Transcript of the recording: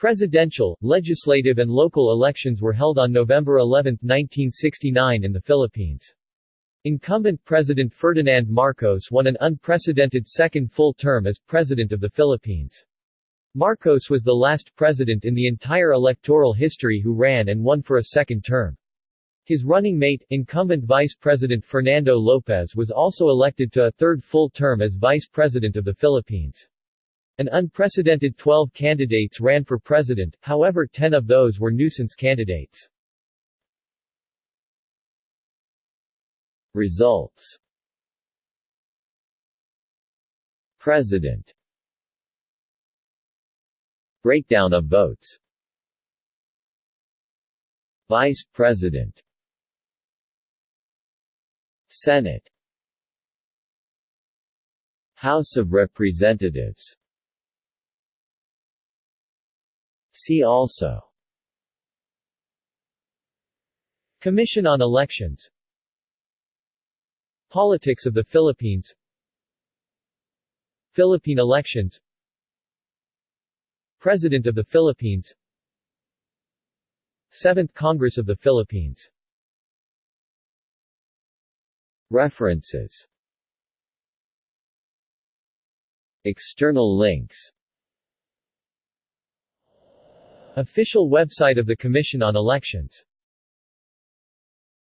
Presidential, legislative and local elections were held on November 11, 1969 in the Philippines. Incumbent President Ferdinand Marcos won an unprecedented second full term as President of the Philippines. Marcos was the last president in the entire electoral history who ran and won for a second term. His running mate, incumbent Vice President Fernando Lopez was also elected to a third full term as Vice President of the Philippines. An unprecedented 12 candidates ran for president, however 10 of those were nuisance candidates. Results. President. Breakdown of votes. Vice President. Senate. House of Representatives See also. Commission on Elections. Politics of the Philippines. Philippine elections. President of the Philippines. 7th Congress of the Philippines. References. External links Official website of the Commission on Elections